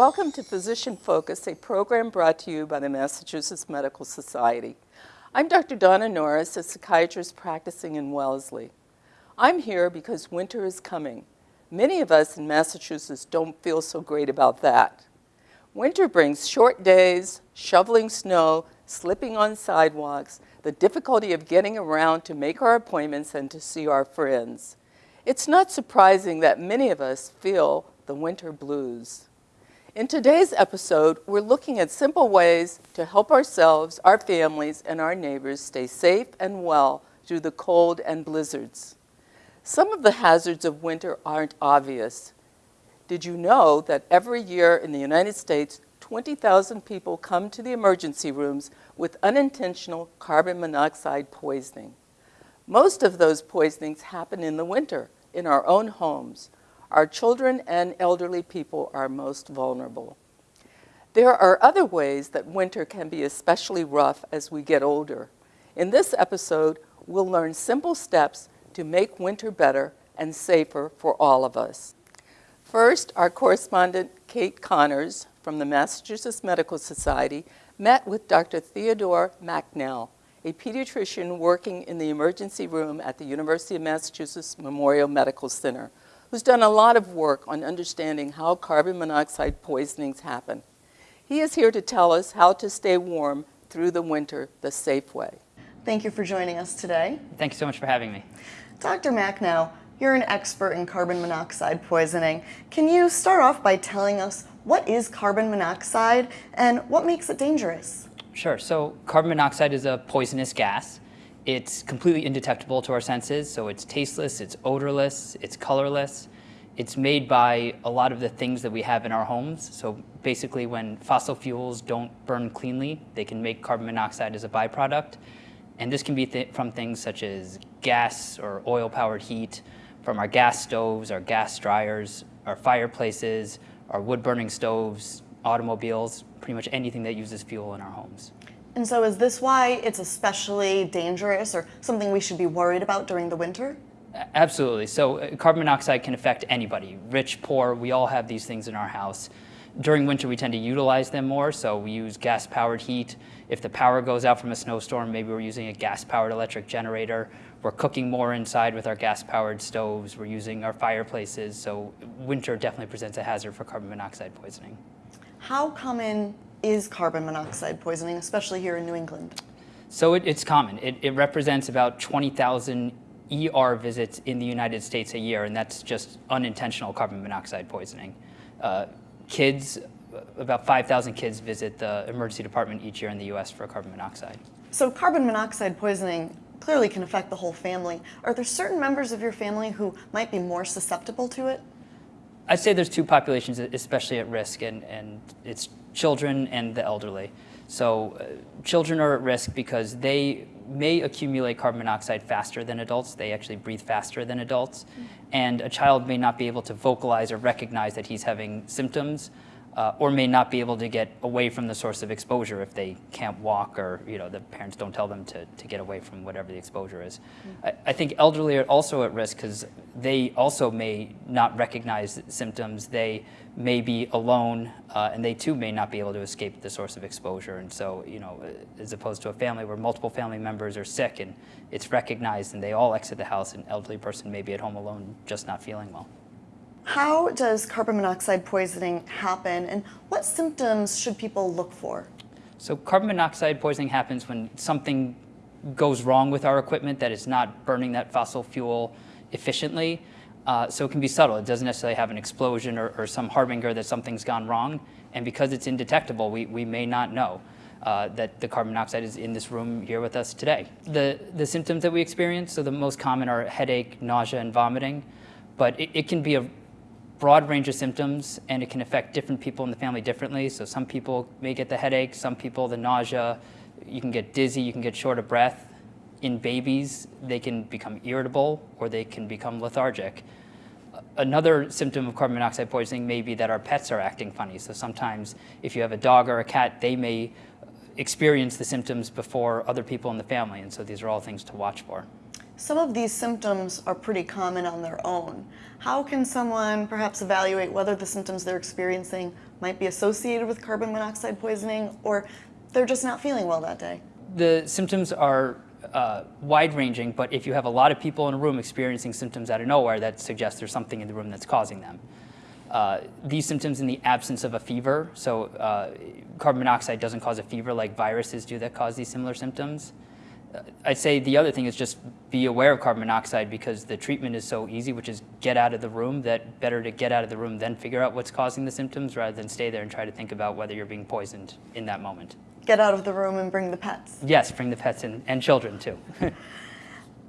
Welcome to Physician Focus, a program brought to you by the Massachusetts Medical Society. I'm Dr. Donna Norris, a psychiatrist practicing in Wellesley. I'm here because winter is coming. Many of us in Massachusetts don't feel so great about that. Winter brings short days, shoveling snow, slipping on sidewalks, the difficulty of getting around to make our appointments and to see our friends. It's not surprising that many of us feel the winter blues. In today's episode, we're looking at simple ways to help ourselves, our families, and our neighbors stay safe and well through the cold and blizzards. Some of the hazards of winter aren't obvious. Did you know that every year in the United States, 20,000 people come to the emergency rooms with unintentional carbon monoxide poisoning? Most of those poisonings happen in the winter, in our own homes, our children and elderly people are most vulnerable. There are other ways that winter can be especially rough as we get older. In this episode, we'll learn simple steps to make winter better and safer for all of us. First, our correspondent Kate Connors from the Massachusetts Medical Society met with Dr. Theodore Macnow, a pediatrician working in the emergency room at the University of Massachusetts Memorial Medical Center, who's done a lot of work on understanding how carbon monoxide poisonings happen. He is here to tell us how to stay warm through the winter the safe way. Thank you for joining us today. Thank you so much for having me. Dr. Macnow, you're an expert in carbon monoxide poisoning. Can you start off by telling us what is carbon monoxide and what makes it dangerous? Sure. So carbon monoxide is a poisonous gas. It's completely indetectable to our senses, so it's tasteless, it's odorless, it's colorless. It's made by a lot of the things that we have in our homes. So basically when fossil fuels don't burn cleanly, they can make carbon monoxide as a byproduct. And this can be th from things such as gas or oil-powered heat, from our gas stoves, our gas dryers, our fireplaces, our wood-burning stoves, automobiles, pretty much anything that uses fuel in our homes. And so is this why it's especially dangerous or something we should be worried about during the winter? Absolutely. So uh, carbon monoxide can affect anybody, rich, poor, we all have these things in our house. During winter, we tend to utilize them more, so we use gas-powered heat. If the power goes out from a snowstorm, maybe we're using a gas-powered electric generator. We're cooking more inside with our gas-powered stoves. We're using our fireplaces, so winter definitely presents a hazard for carbon monoxide poisoning. How common is carbon monoxide poisoning, especially here in New England? So it, it's common. It, it represents about 20,000 ER visits in the United States a year, and that's just unintentional carbon monoxide poisoning. Uh, kids, about 5,000 kids visit the emergency department each year in the US for carbon monoxide. So carbon monoxide poisoning clearly can affect the whole family. Are there certain members of your family who might be more susceptible to it? I'd say there's two populations especially at risk, and, and it's children and the elderly. So uh, children are at risk because they may accumulate carbon monoxide faster than adults. They actually breathe faster than adults. Mm -hmm. And a child may not be able to vocalize or recognize that he's having symptoms uh, or may not be able to get away from the source of exposure if they can't walk or you know the parents don't tell them to, to get away from whatever the exposure is. Mm. I, I, think elderly are also at risk because they also may not recognize symptoms. They may be alone uh, and they too may not be able to escape the source of exposure. And so, you know, as opposed to a family where multiple family members are sick and it's recognized and they all exit the house, an elderly person may be at home alone just not feeling well. How does carbon monoxide poisoning happen and what symptoms should people look for? So carbon monoxide poisoning happens when something goes wrong with our equipment that is not burning that fossil fuel efficiently. Uh, so it can be subtle. It doesn't necessarily have an explosion or, or, some harbinger that something's gone wrong. And because it's indetectable, we, we may not know uh, that the carbon monoxide is in this room here with us today. The, the symptoms that we experience, so the most common are headache, nausea, and vomiting. But it, it can be a broad range of symptoms and it can affect different people in the family differently. So some people may get the headache, some people the nausea, you can get dizzy, you can get short of breath. In babies, they can become irritable or they can become lethargic. Another symptom of carbon monoxide poisoning may be that our pets are acting funny. So sometimes if you have a dog or a cat, they may experience the symptoms before other people in the family. And so these are all things to watch for. Some of these symptoms are pretty common on their own. How can someone perhaps evaluate whether the symptoms they're experiencing might be associated with carbon monoxide poisoning or they're just not feeling well that day? The symptoms are uh, wide ranging, but if you have a lot of people in a room experiencing symptoms out of nowhere, that suggests there's something in the room that's causing them. Uh, these symptoms in the absence of a fever, so uh, carbon monoxide doesn't cause a fever like viruses do that cause these similar symptoms. Uh, I'd say the other thing is just be aware of carbon monoxide because the treatment is so easy, which is get out of the room, that better to get out of the room than figure out what's causing the symptoms rather than stay there and try to think about whether you're being poisoned in that moment. Get out of the room and bring the pets. Yes, bring the pets in and children too.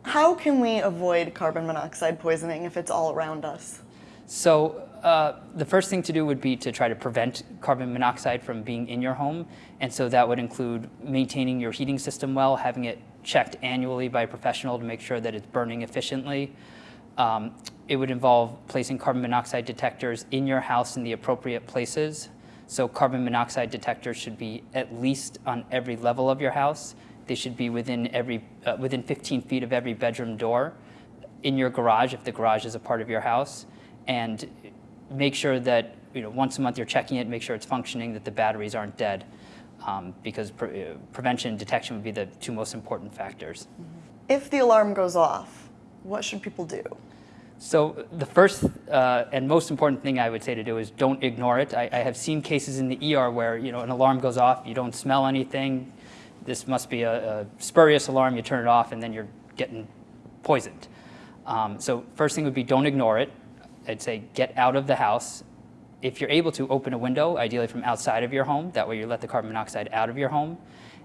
How can we avoid carbon monoxide poisoning if it's all around us? So uh, the first thing to do would be to try to prevent carbon monoxide from being in your home. And so that would include maintaining your heating system well, having it checked annually by a professional to make sure that it's burning efficiently. Um, it would involve placing carbon monoxide detectors in your house in the appropriate places. So carbon monoxide detectors should be at least on every level of your house. They should be within, every, uh, within 15 feet of every bedroom door, in your garage if the garage is a part of your house, and make sure that you know, once a month you're checking it, make sure it's functioning, that the batteries aren't dead, um, because pre uh, prevention and detection would be the two most important factors. If the alarm goes off, what should people do? So the first uh, and most important thing I would say to do is don't ignore it. I, I, have seen cases in the ER where you know an alarm goes off, you don't smell anything. This must be a, a spurious alarm. You turn it off, and then you're getting poisoned. Um, so first thing would be don't ignore it. I'd say get out of the house. If you're able to open a window, ideally from outside of your home, that way you let the carbon monoxide out of your home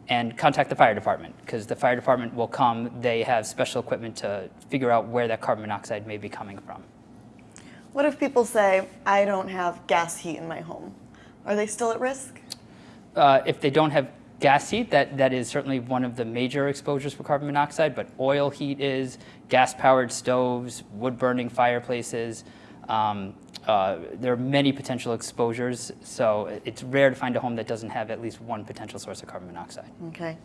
and contact the fire department because the fire department will come. They have special equipment to figure out where that carbon monoxide may be coming from. What if people say, I don't have gas heat in my home? Are they still at risk? Uh, if they don't have gas heat, that, that is certainly one of the major exposures for carbon monoxide, but oil heat is, gas-powered stoves, wood-burning fireplaces, um, uh, there are many potential exposures, so it's rare to find a home that doesn't have at least one potential source of carbon monoxide. Okay.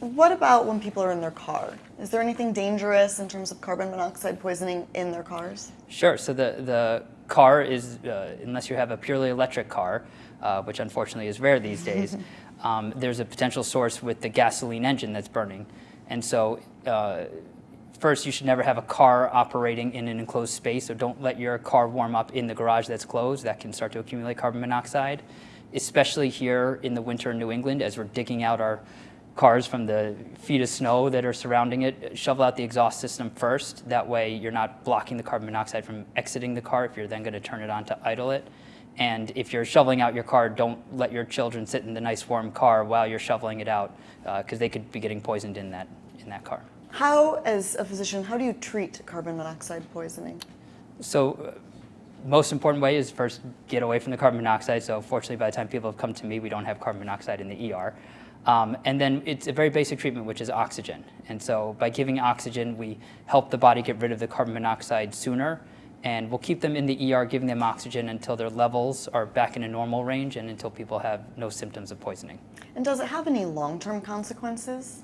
What about when people are in their car? Is there anything dangerous in terms of carbon monoxide poisoning in their cars? Sure. So the, the car is, uh, unless you have a purely electric car, uh, which unfortunately is rare these days, um, there's a potential source with the gasoline engine that's burning. And so uh, First, you should never have a car operating in an enclosed space, so don't let your car warm up in the garage that's closed. That can start to accumulate carbon monoxide, especially here in the winter in New England as we're digging out our cars from the feet of snow that are surrounding it. Shovel out the exhaust system first. That way you're not blocking the carbon monoxide from exiting the car if you're then going to turn it on to idle it. And if you're shoveling out your car, don't let your children sit in the nice warm car while you're shoveling it out because uh, they could be getting poisoned in that, in that car. How, as a physician, how do you treat carbon monoxide poisoning? So uh, most important way is first get away from the carbon monoxide. So fortunately, by the time people have come to me, we don't have carbon monoxide in the ER. Um, and then it's a very basic treatment, which is oxygen. And so by giving oxygen, we help the body get rid of the carbon monoxide sooner. And we'll keep them in the ER, giving them oxygen until their levels are back in a normal range and until people have no symptoms of poisoning. And does it have any long-term consequences?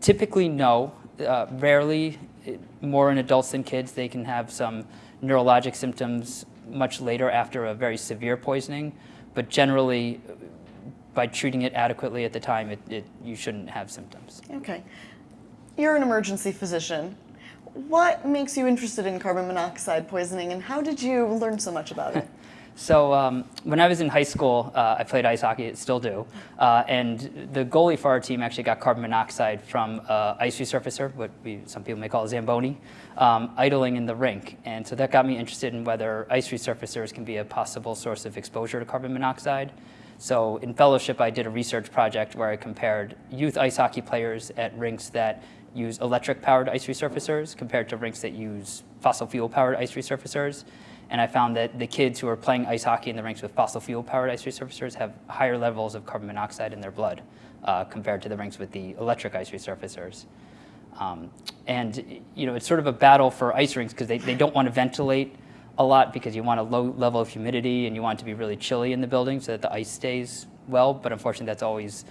Typically, no. Uh, rarely, more in adults than kids, they can have some neurologic symptoms much later after a very severe poisoning. But generally, by treating it adequately at the time, it, it, you shouldn't have symptoms. Okay. You're an emergency physician. What makes you interested in carbon monoxide poisoning and how did you learn so much about it? So um, when I was in high school, uh, I played ice hockey, still do, uh, and the goalie for our team actually got carbon monoxide from uh, ice resurfacer, what we, some people may call a Zamboni, um, idling in the rink. And so that got me interested in whether ice resurfacers can be a possible source of exposure to carbon monoxide. So in fellowship, I did a research project where I compared youth ice hockey players at rinks that use electric-powered ice resurfacers compared to rinks that use fossil fuel-powered ice resurfacers. And I found that the kids who are playing ice hockey in the rinks with fossil fuel-powered ice resurfacers have higher levels of carbon monoxide in their blood uh, compared to the rinks with the electric ice resurfacers. Um, and you know, it's sort of a battle for ice rinks because they, they don't want to ventilate a lot because you want a low level of humidity and you want it to be really chilly in the building so that the ice stays well, but unfortunately that's always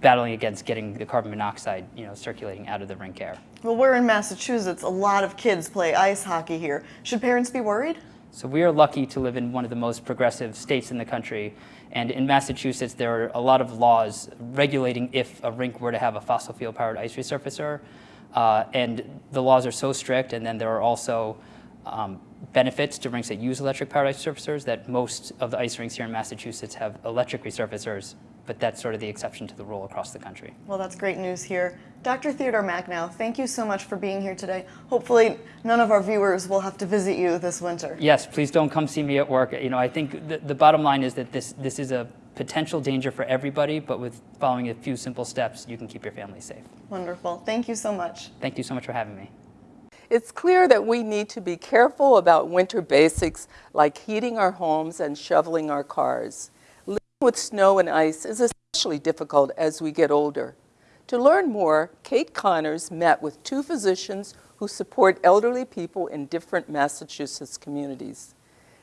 battling against getting the carbon monoxide, you know, circulating out of the rink air. Well, we're in Massachusetts. A lot of kids play ice hockey here. Should parents be worried? So we are lucky to live in one of the most progressive states in the country. And in Massachusetts, there are a lot of laws regulating if a rink were to have a fossil fuel powered ice resurfacer. Uh, and the laws are so strict, and then there are also um, benefits to rinks that use electric powered ice resurfacers that most of the ice rinks here in Massachusetts have electric resurfacers, but that's sort of the exception to the rule across the country. Well, that's great news here. Dr. Theodore Macnow, thank you so much for being here today. Hopefully, none of our viewers will have to visit you this winter. Yes, please don't come see me at work. You know, I think the, the bottom line is that this, this is a potential danger for everybody, but with following a few simple steps, you can keep your family safe. Wonderful. Thank you so much. Thank you so much for having me. It's clear that we need to be careful about winter basics like heating our homes and shoveling our cars. With snow and ice is especially difficult as we get older. To learn more, Kate Connors met with two physicians who support elderly people in different Massachusetts communities.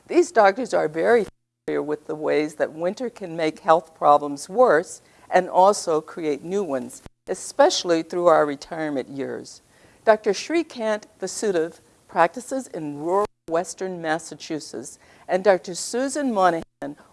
These doctors are very familiar with the ways that winter can make health problems worse and also create new ones, especially through our retirement years. Dr. Shrikant Vasudev practices in rural western Massachusetts, and Dr. Susan Monahan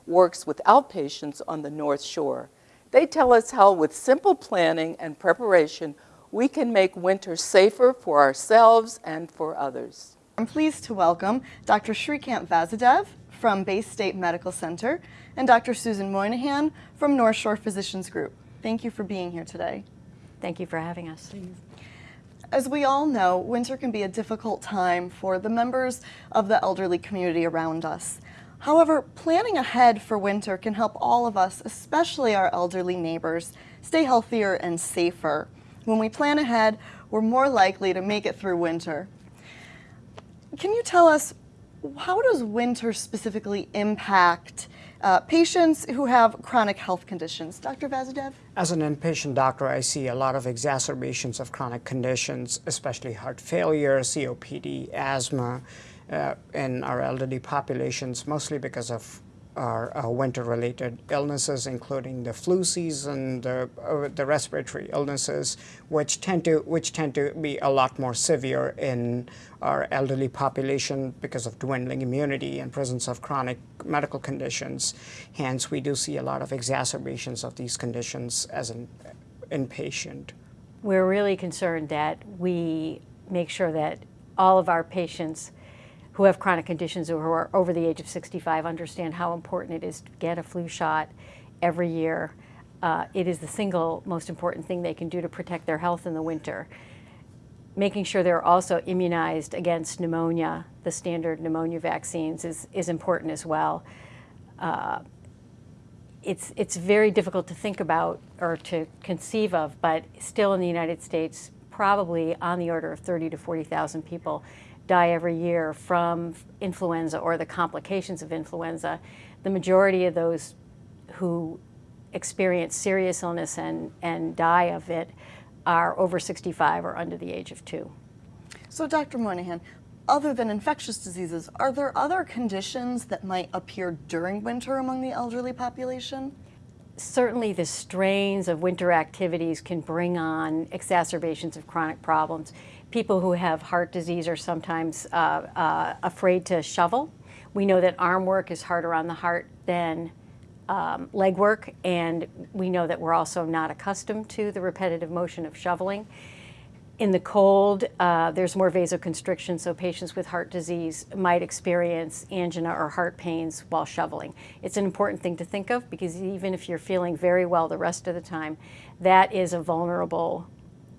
works with outpatients on the North Shore. They tell us how, with simple planning and preparation, we can make winter safer for ourselves and for others. I'm pleased to welcome Dr. Shrikant Vasudev from Baystate Medical Center and Dr. Susan Moynihan from North Shore Physicians Group. Thank you for being here today. Thank you for having us. As we all know, winter can be a difficult time for the members of the elderly community around us. However, planning ahead for winter can help all of us, especially our elderly neighbors, stay healthier and safer. When we plan ahead, we're more likely to make it through winter. Can you tell us how does winter specifically impact uh, patients who have chronic health conditions? Dr. Vasudev? As an inpatient doctor, I see a lot of exacerbations of chronic conditions, especially heart failure, COPD, asthma, uh, in our elderly populations, mostly because of our uh, winter-related illnesses, including the flu season, the, uh, the respiratory illnesses, which tend to which tend to be a lot more severe in our elderly population because of dwindling immunity and presence of chronic medical conditions. Hence, we do see a lot of exacerbations of these conditions as an inpatient. We're really concerned that we make sure that all of our patients who have chronic conditions or who are over the age of 65 understand how important it is to get a flu shot every year. Uh, it is the single most important thing they can do to protect their health in the winter. Making sure they're also immunized against pneumonia, the standard pneumonia vaccines, is, is important as well. Uh, it's, it's very difficult to think about or to conceive of, but still in the United States, probably on the order of 30 to 40,000 people die every year from influenza or the complications of influenza. The majority of those who experience serious illness and, and die of it are over 65 or under the age of two. So, Dr. Moynihan, other than infectious diseases, are there other conditions that might appear during winter among the elderly population? Certainly the strains of winter activities can bring on exacerbations of chronic problems people who have heart disease are sometimes uh, uh, afraid to shovel. We know that arm work is harder on the heart than um, leg work, and we know that we're also not accustomed to the repetitive motion of shoveling. In the cold, uh, there's more vasoconstriction, so patients with heart disease might experience angina or heart pains while shoveling. It's an important thing to think of because even if you're feeling very well the rest of the time, that is a vulnerable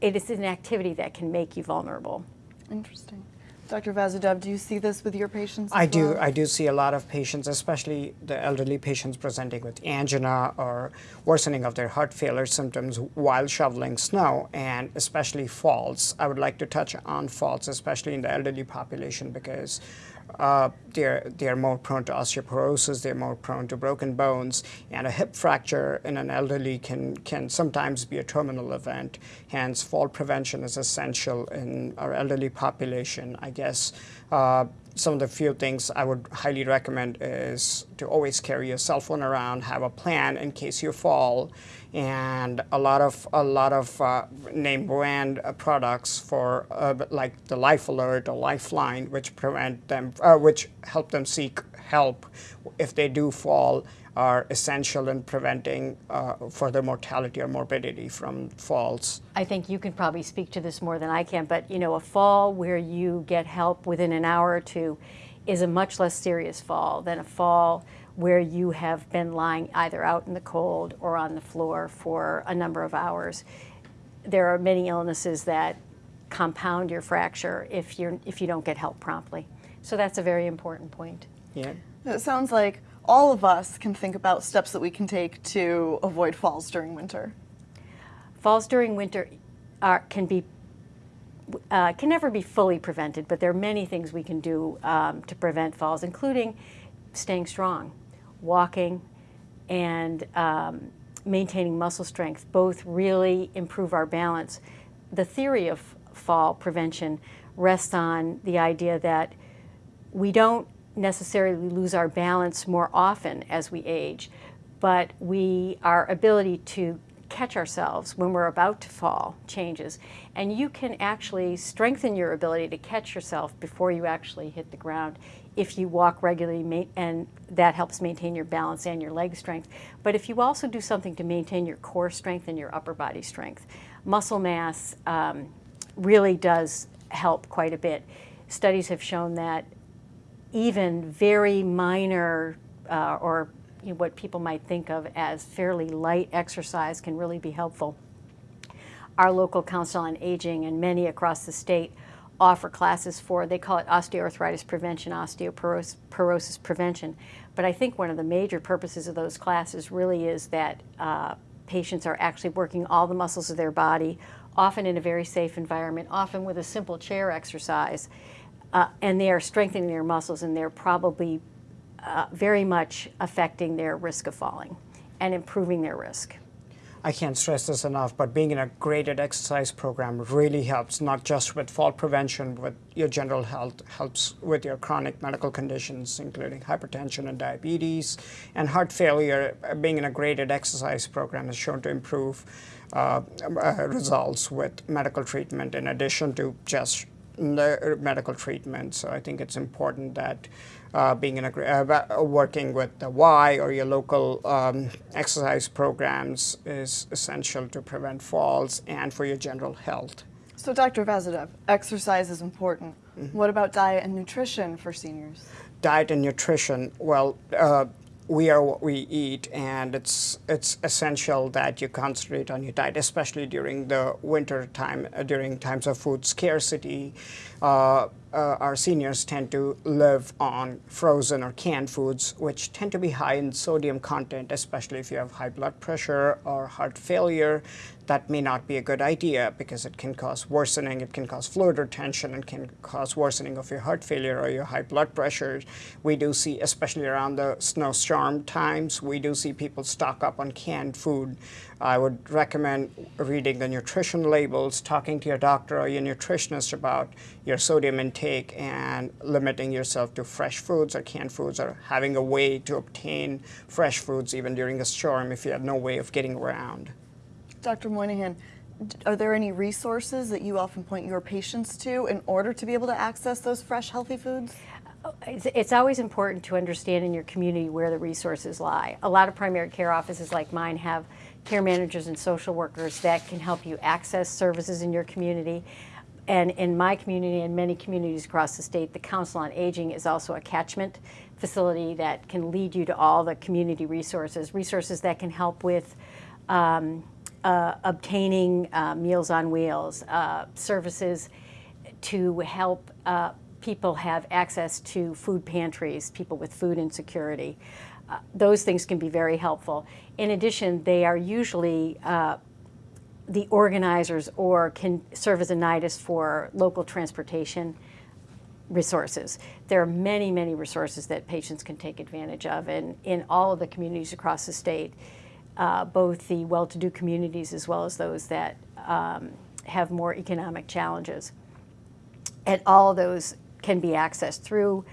it is an activity that can make you vulnerable. Interesting. Dr. Vasudev, do you see this with your patients? I do. well? I do see a lot of patients, especially the elderly patients presenting with angina or worsening of their heart failure symptoms while shoveling snow, and especially falls. I would like to touch on falls, especially in the elderly population, because uh, they're, they're more prone to osteoporosis, they're more prone to broken bones, and a hip fracture in an elderly can, can sometimes be a terminal event. Hence, fall prevention is essential in our elderly population. I guess uh, some of the few things I would highly recommend is to always carry your cell phone around, have a plan in case you fall, and a lot of a lot of uh, name brand uh, products for uh, like the Life Alert or Lifeline, which prevent them, uh, which help them seek help if they do fall, are essential in preventing uh, further mortality or morbidity from falls. I think you can probably speak to this more than I can, but you know, a fall where you get help within an hour or two is a much less serious fall than a fall where you have been lying either out in the cold or on the floor for a number of hours. There are many illnesses that compound your fracture if, you're, if you don't get help promptly. So that's a very important point. Yeah. It sounds like all of us can think about steps that we can take to avoid falls during winter. Falls during winter are, can be uh, can never be fully prevented, but there are many things we can do um, to prevent falls, including staying strong, walking, and um, maintaining muscle strength. Both really improve our balance. The theory of fall prevention rests on the idea that we don't necessarily lose our balance more often as we age, but we our ability to catch ourselves when we're about to fall changes. And you can actually strengthen your ability to catch yourself before you actually hit the ground if you walk regularly and that helps maintain your balance and your leg strength. But if you also do something to maintain your core strength and your upper body strength, muscle mass um, really does help quite a bit. Studies have shown that even very minor uh, or you know, what people might think of as fairly light exercise can really be helpful. Our local Council on Aging and many across the state offer classes for, they call it osteoarthritis prevention, osteoporosis prevention. But I think one of the major purposes of those classes really is that uh, patients are actually working all the muscles of their body, often in a very safe environment, often with a simple chair exercise. Uh, and they are strengthening their muscles and they're probably uh, very much affecting their risk of falling and improving their risk. I can't stress this enough, but being in a graded exercise program really helps, not just with fall prevention, but your general health, helps with your chronic medical conditions, including hypertension and diabetes, and heart failure. Being in a graded exercise program is shown to improve uh, uh, results with medical treatment in addition to just medical treatment. So I think it's important that uh, being in a, uh, working with the Y or your local um, exercise programs is essential to prevent falls and for your general health. So Dr. Vasudev, exercise is important. Mm -hmm. What about diet and nutrition for seniors? Diet and nutrition, well, uh, we are what we eat, and it's it's essential that you concentrate on your diet, especially during the winter time, uh, during times of food scarcity. Uh, uh, our seniors tend to live on frozen or canned foods, which tend to be high in sodium content, especially if you have high blood pressure or heart failure. That may not be a good idea because it can cause worsening, it can cause fluid retention, and can cause worsening of your heart failure or your high blood pressure. We do see, especially around the snowstorm times, we do see people stock up on canned food. I would recommend reading the nutrition labels, talking to your doctor or your nutritionist about your sodium intake and limiting yourself to fresh foods or canned foods or having a way to obtain fresh foods even during a storm if you have no way of getting around. Dr. Moynihan, are there any resources that you often point your patients to in order to be able to access those fresh, healthy foods? It's, it's, always important to understand in your community where the resources lie. A lot of primary care offices like mine have care managers and social workers that can help you access services in your community. And in my community and many communities across the state, the Council on Aging is also a catchment facility that can lead you to all the community resources, resources that can help with um, uh, obtaining uh, Meals on Wheels, uh, services to help uh, people have access to food pantries, people with food insecurity. Uh, those things can be very helpful. In addition, they are usually the organizers or can serve as a nidus for local transportation resources. There are many, many resources that patients can take advantage of and in all of the communities across the state, uh, both the well-to-do communities as well as those that um, have more economic challenges. And all of those can be accessed through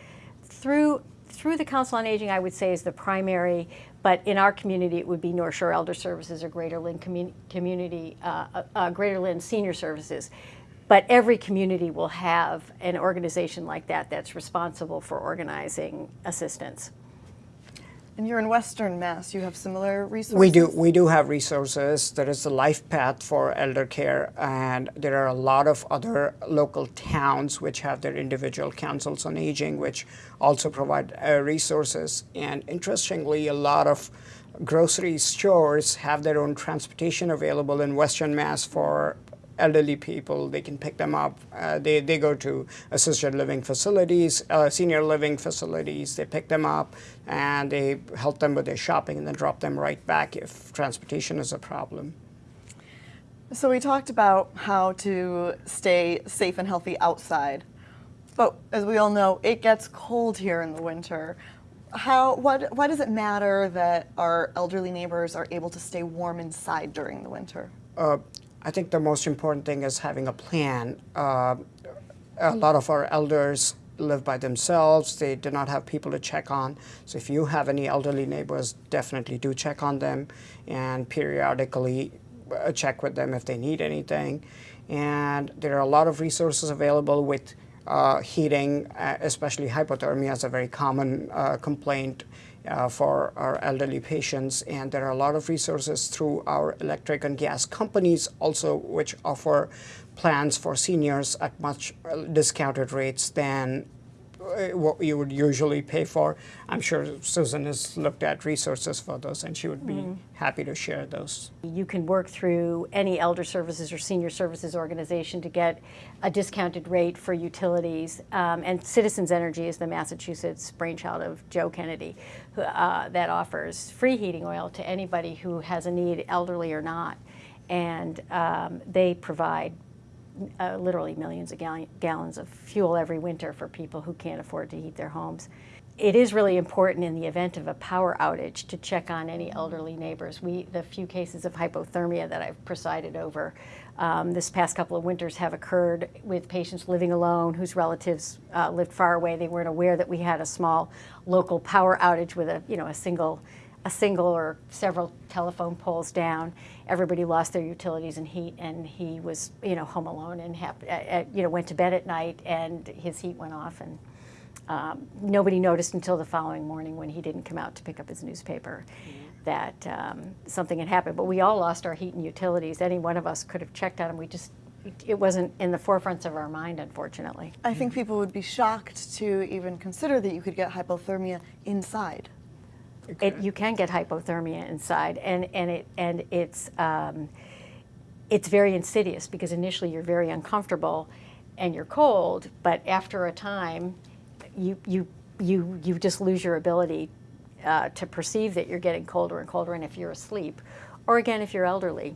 through through the Council on Aging. I would say is the primary, but in our community it would be North Shore Elder Services or Greater Lynn commun- Community uh, uh, uh, Greater Lynn Senior Services. But every community will have an organization like that that's responsible for organizing assistance. And you're in Western Mass. You have similar resources. We do. We do have resources. There is the LifePath for elder care, and there are a lot of other local towns which have their individual councils on aging, which also provide uh, resources. And interestingly, a lot of grocery stores have their own transportation available in Western Mass for elderly people. They can pick them up. Uh, they, they go to assisted living facilities, uh, senior living facilities. They pick them up and they help them with their shopping and then drop them right back if transportation is a problem. So we talked about how to stay safe and healthy outside, but as we all know, it gets cold here in the winter. How what why does it matter that our elderly neighbors are able to stay warm inside during the winter? Uh, I think the most important thing is having a plan. Uh, a lot of our elders live by themselves. They do not have people to check on. So if you have any elderly neighbors, definitely do check on them and periodically uh, check with them if they need anything. And there are a lot of resources available with uh, heating, uh, especially hypothermia is a very common uh, complaint uh, for our elderly patients. And there are a lot of resources through our electric and gas companies also, which offer plans for seniors at much uh, discounted rates than what you would usually pay for. I'm sure Susan has looked at resources for those and she would be happy to share those. You can work through any elder services or senior services organization to get a discounted rate for utilities. Um, and Citizens Energy is the Massachusetts brainchild of Joe Kennedy who, uh, that offers free heating oil to anybody who has a need, elderly or not. And um, they provide uh, literally millions of gall- gallons of fuel every winter for people who can't afford to heat their homes. It is really important in the event of a power outage to check on any elderly neighbors. We, the few cases of hypothermia that I've presided over um, this past couple of winters have occurred with patients living alone whose relatives uh, lived far away. They weren't aware that we had a small local power outage with a, you know, a single a single or several telephone poles down. Everybody lost their utilities and heat, and he was, you know, home alone and hap- uh, uh, you know went to bed at night, and his heat went off, and um, nobody noticed until the following morning when he didn't come out to pick up his newspaper that um, something had happened. But we all lost our heat and utilities. Any one of us could have checked on him. We just it wasn't in the forefronts of our mind, unfortunately. I think people would be shocked to even consider that you could get hypothermia inside. It, you can get hypothermia inside, and, and, it, and it's, um, it's very insidious because initially you're very uncomfortable and you're cold, but after a time, you, you, you, you just lose your ability uh, to perceive that you're getting colder and colder, and if you're asleep, or again, if you're elderly,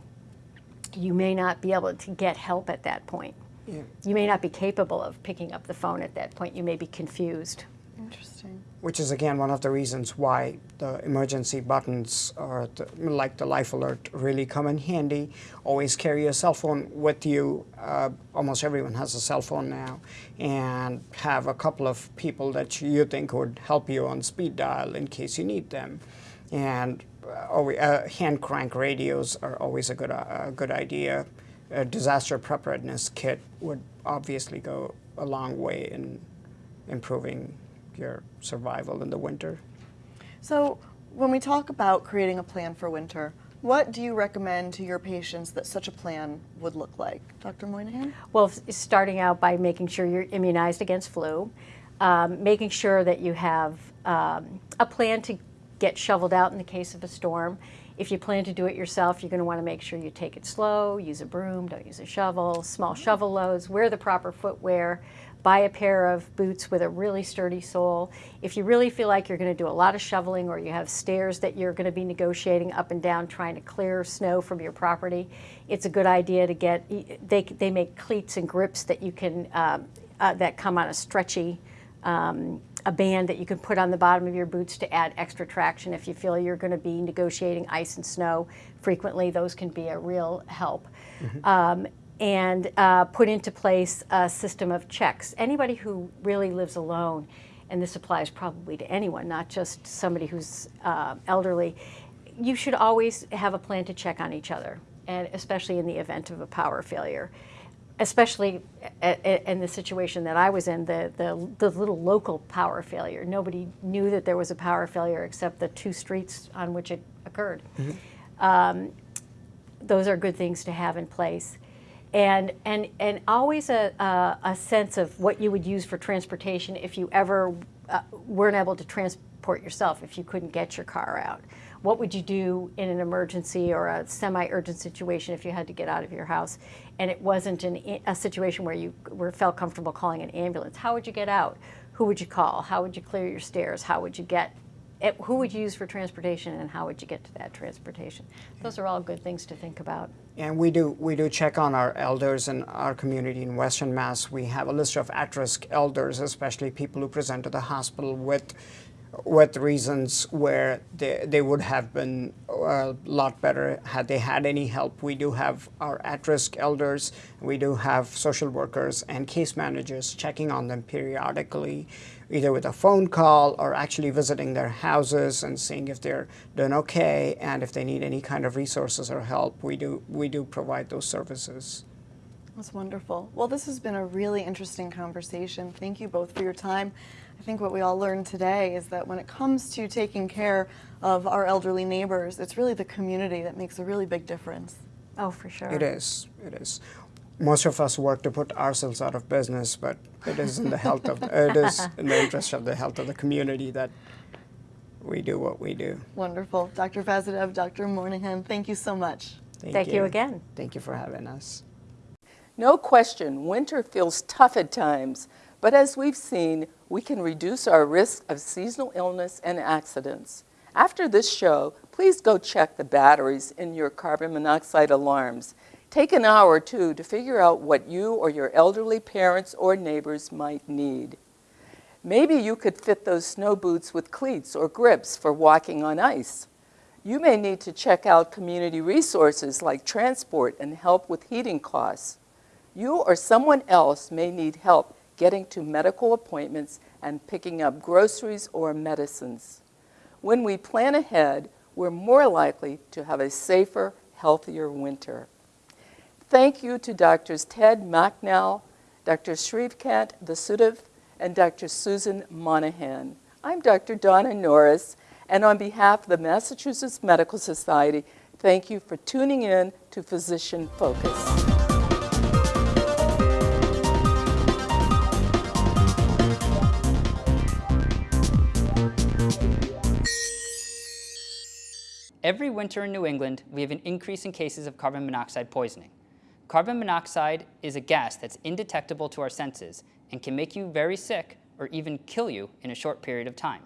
you may not be able to get help at that point. Yeah. You may not be capable of picking up the phone at that point. You may be confused. Interesting. Which is again one of the reasons why the emergency buttons or the, like the life alert really come in handy. Always carry a cell phone with you. Uh, almost everyone has a cell phone now, and have a couple of people that you think would help you on speed dial in case you need them. And uh, uh, hand crank radios are always a good uh, a good idea. A disaster preparedness kit would obviously go a long way in improving your survival in the winter. So, when we talk about creating a plan for winter, what do you recommend to your patients that such a plan would look like? Dr. Moynihan? Well, starting out by making sure you're immunized against flu, um, making sure that you have um, a plan to get shoveled out in the case of a storm. If you plan to do it yourself, you're going to want to make sure you take it slow, use a broom, don't use a shovel, small shovel loads, wear the proper footwear, buy a pair of boots with a really sturdy sole. If you really feel like you're going to do a lot of shoveling or you have stairs that you're going to be negotiating up and down trying to clear snow from your property, it's a good idea to get, they, they make cleats and grips that you can, um, uh, that come on a stretchy, um, a band that you can put on the bottom of your boots to add extra traction if you feel you're going to be negotiating ice and snow frequently. Those can be a real help. Um, and uh, put into place a system of checks. Anybody who really lives alone, and this applies probably to anyone, not just somebody who's uh, elderly, you should always have a plan to check on each other, and especially in the event of a power failure. Especially in the situation that I was in, the, the, the little local power failure. Nobody knew that there was a power failure except the two streets on which it occurred those are good things to have in place. And, and, and always a, a, a sense of what you would use for transportation if you ever uh, weren't able to transport yourself, if you couldn't get your car out. What would you do in an emergency or a semi-urgent situation if you had to get out of your house and it wasn't an, a situation where you were, felt comfortable calling an ambulance? How would you get out? Who would you call? How would you clear your stairs? How would you get who would you use for transportation and how would you get to that transportation? Those are all good things to think about. And we do we do check on our elders in our community in Western Mass. We have a list of at-risk elders, especially people who present to the hospital with with reasons where they, they would have been uh, a lot better had they had any help. We do have our at-risk elders. We do have social workers and case managers checking on them periodically, either with a phone call or actually visiting their houses and seeing if they're doing okay and if they need any kind of resources or help. We do we do provide those services. That's wonderful. Well, this has been a really interesting conversation. Thank you both for your time. I think what we all learned today is that when it comes to taking care of our elderly neighbors, it's really the community that makes a really big difference. Oh, for sure. It is. It is. Most of us work to put ourselves out of business, but it is in the health of it is in the interest of the health of the community that we do what we do. Wonderful. Dr. Vasudev, Dr. Moynihan, thank you so much. Thank you again. Thank you for having us. No question, winter feels tough at times, but as we've seen, we can reduce our risk of seasonal illness and accidents. After this show, please go check the batteries in your carbon monoxide alarms. Take an hour or two to figure out what you or your elderly parents or neighbors might need. Maybe you could fit those snow boots with cleats or grips for walking on ice. You may need to check out community resources like transport and help with heating costs. You or someone else may need help getting to medical appointments and picking up groceries or medicines. When we plan ahead, we're more likely to have a safer, healthier winter. Thank you to Drs. Ted Macnow, Dr. Shrikant Vasudev, and Dr. Susan Monahan. I'm Dr. Donna Norris, and on behalf of the Massachusetts Medical Society, thank you for tuning in to Physician Focus. Every winter in New England, we have an increase in cases of carbon monoxide poisoning. Carbon monoxide is a gas that's indetectable to our senses and can make you very sick or even kill you in a short period of time.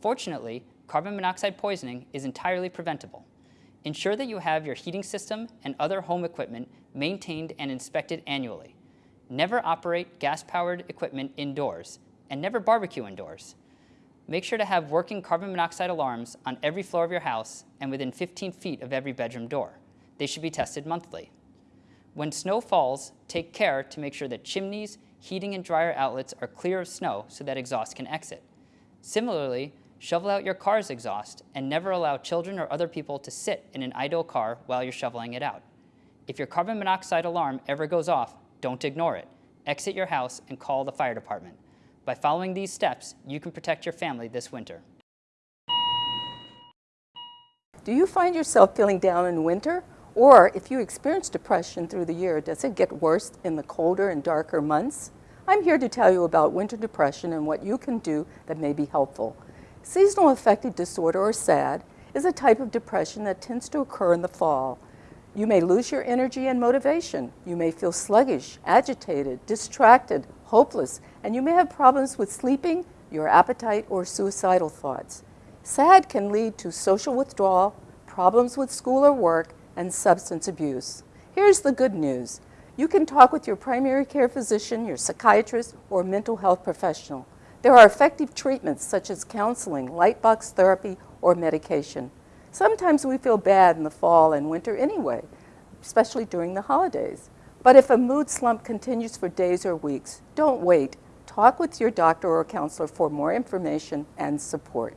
Fortunately, carbon monoxide poisoning is entirely preventable. Ensure that you have your heating system and other home equipment maintained and inspected annually. Never operate gas-powered equipment indoors, and never barbecue indoors. Make sure to have working carbon monoxide alarms on every floor of your house and within 15 feet of every bedroom door. They should be tested monthly. When snow falls, take care to make sure that chimneys, heating and dryer outlets are clear of snow so that exhaust can exit. Similarly, shovel out your car's exhaust and never allow children or other people to sit in an idle car while you're shoveling it out. If your carbon monoxide alarm ever goes off, don't ignore it. Exit your house and call the fire department. By following these steps, you can protect your family this winter. Do you find yourself feeling down in winter? Or if you experience depression through the year, does it get worse in the colder and darker months? I'm here to tell you about winter depression and what you can do that may be helpful. Seasonal affective disorder, or SAD, is a type of depression that tends to occur in the fall. You may lose your energy and motivation. You may feel sluggish, agitated, distracted, hopeless, and you may have problems with sleeping, your appetite, or suicidal thoughts. SAD can lead to social withdrawal, problems with school or work, and substance abuse. Here's the good news. You can talk with your primary care physician, your psychiatrist, or mental health professional. There are effective treatments such as counseling, light box therapy, or medication. Sometimes we feel bad in the fall and winter anyway, especially during the holidays. But if a mood slump continues for days or weeks, don't wait. Talk with your doctor or counselor for more information and support.